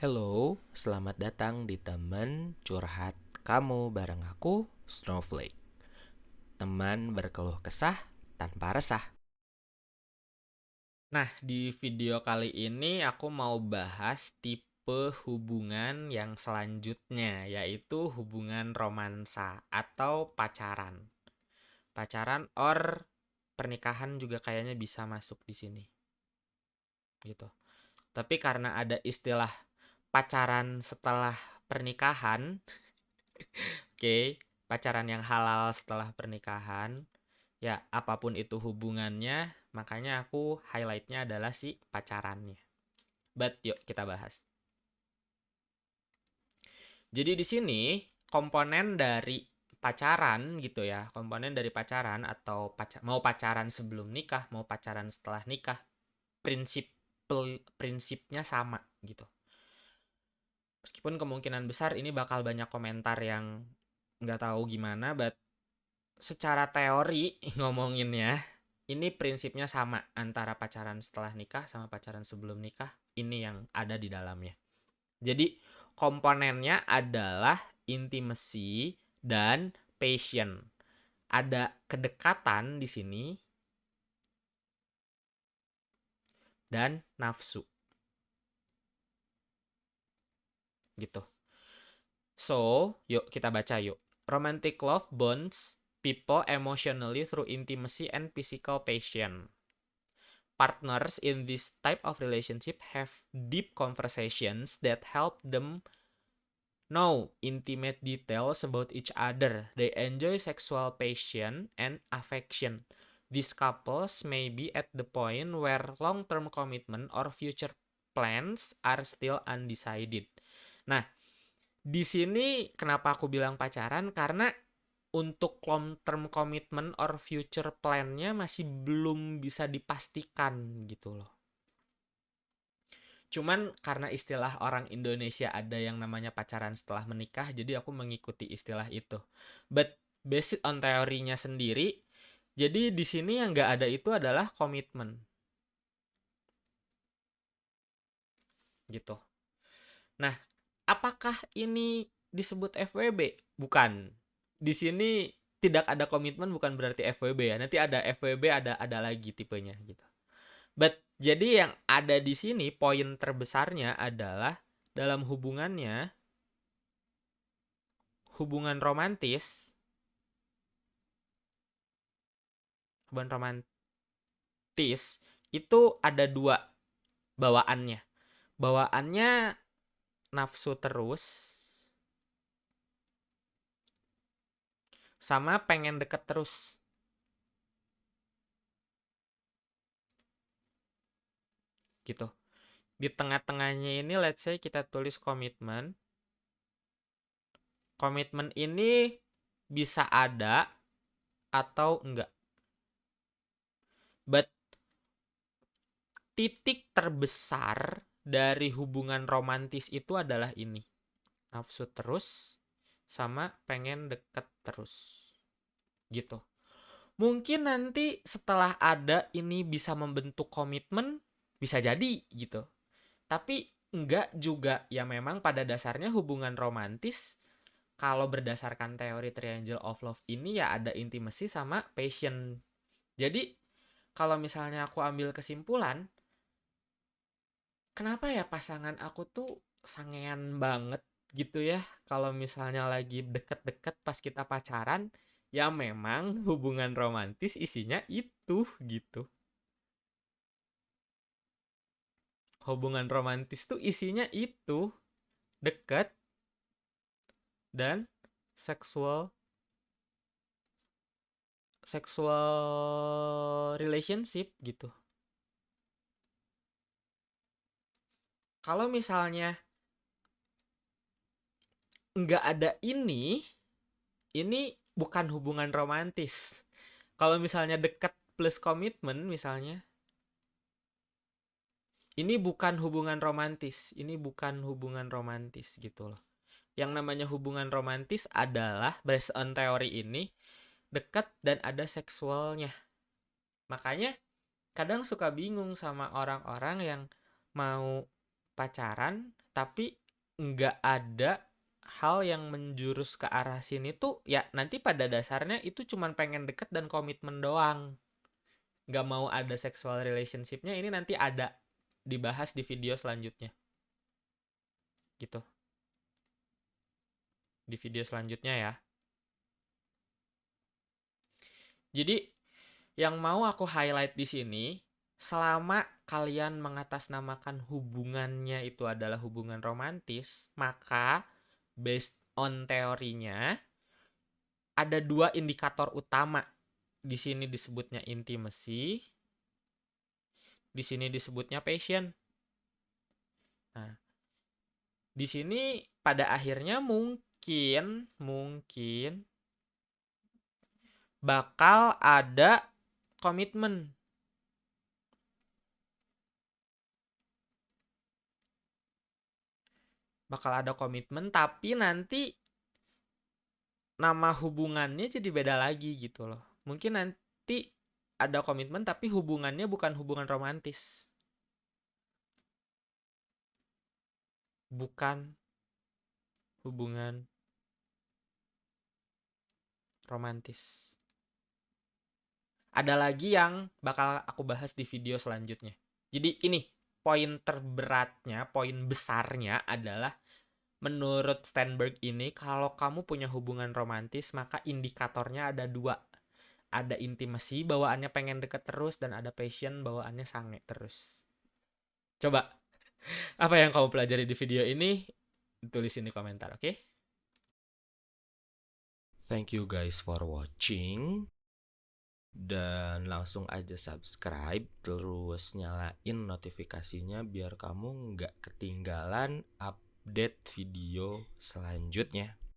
Hello, selamat datang di teman curhat kamu bareng aku, Snowflake. Teman berkeluh kesah tanpa resah. Nah, di video kali ini aku mau bahas tipe hubungan yang selanjutnya, yaitu hubungan romansa atau pacaran. Pacaran or pernikahan juga kayaknya bisa masuk di sini. Gitu. Tapi karena ada istilah pacaran setelah pernikahan, oke, okay, pacaran yang halal setelah pernikahan, ya apa pun itu hubungannya, makanya aku highlightnya adalah si pacarannya. But yuk kita bahas. Jadi di sini komponen dari pacaran gitu ya komponen dari pacaran atau pacar, mau pacaran sebelum nikah mau pacaran setelah nikah prinsip prinsipnya sama gitu meskipun kemungkinan besar ini bakal banyak komentar yang nggak tahu gimana but secara teori ngomonginnya ini prinsipnya sama antara pacaran setelah nikah sama pacaran sebelum nikah ini yang ada di dalamnya jadi komponennya adalah intimacy dan passion. Ada kedekatan di sini dan nafsu. Gitu. So, yuk kita baca yuk. Romantic love bonds people emotionally through intimacy and physical passion. Partners in this type of relationship have deep conversations that help them know intimate details about each other. They enjoy sexual passion and affection. These couples may be at the point where long-term commitment or future plans are still undecided. Nah, di sini kenapa aku bilang pacaran? Karena untuk long-term commitment or future plan-nya masih belum bisa dipastikan gitu loh. Cuman karena istilah orang Indonesia ada yang namanya pacaran setelah menikah, jadi aku mengikuti istilah itu. But based on teorinya sendiri, jadi di sini yang nggak ada itu adalah komitmen. Gitu. Nah, apakah ini disebut FWB? Bukan. Di sini tidak ada komitmen bukan berarti FWB ya. Nanti ada FWB ada ada lagi tipenya gitu. But jadi yang ada di sini poin terbesarnya adalah dalam hubungannya hubungan romantis hubungan romantis itu ada dua bawaannya. Bawaannya nafsu terus sama pengen deket terus. gitu. Di tengah-tengahnya ini let's say kita tulis komitmen. Komitmen ini bisa ada atau enggak. But titik terbesar dari hubungan romantis itu adalah ini. Nafsu terus sama pengen deket terus. Gitu. Mungkin nanti setelah ada ini bisa membentuk komitmen, bisa jadi gitu tapi enggak juga ya memang pada dasarnya hubungan romantis kalau berdasarkan teori triangle of love ini ya ada intimacy sama passion jadi kalau misalnya aku ambil kesimpulan kenapa ya pasangan aku tuh sangean banget gitu ya kalau misalnya lagi deket-deket pas kita pacaran ya memang hubungan romantis isinya itu gitu hubungan romantis tuh isinya itu dekat dan seksual seksual relationship gitu. Kalau misalnya nggak ada ini, ini bukan hubungan romantis. Kalau misalnya dekat plus komitmen misalnya, ini bukan hubungan romantis. Ini bukan hubungan romantis gitu loh. Yang namanya hubungan romantis adalah based on teori ini dekat dan ada seksualnya. Makanya kadang suka bingung sama orang-orang yang mau pacaran tapi nggak ada hal yang menjurus ke arah sini tuh ya nanti pada dasarnya itu cuman pengen deket dan komitmen doang. Nggak mau ada sexual relationshipnya ini nanti ada dibahas di video selanjutnya. Gitu. Di video selanjutnya ya. Jadi yang mau aku highlight di sini selama kalian mengatasnamakan hubungannya itu adalah hubungan romantis, maka based on teorinya ada dua indikator utama. Di sini disebutnya intimacy, di sini disebutnya passion. Nah, di sini pada akhirnya mungkin mungkin bakal ada komitmen bakal ada komitmen tapi nanti nama hubungannya jadi beda lagi gitu loh. Mungkin nanti ada komitmen tapi hubungannya bukan hubungan romantis. Bukan hubungan romantis. Ada lagi yang bakal aku bahas di video selanjutnya. Jadi ini poin terberatnya, poin besarnya adalah menurut Steinberg ini kalau kamu punya hubungan romantis maka indikatornya ada dua. Ada intimasi bawaannya pengen deket terus dan ada passion bawaannya sange terus. Coba apa yang kamu pelajari di video ini tulis di komentar, oke? Okay? Thank you guys for watching dan langsung aja subscribe terus nyalain notifikasinya biar kamu nggak ketinggalan update video selanjutnya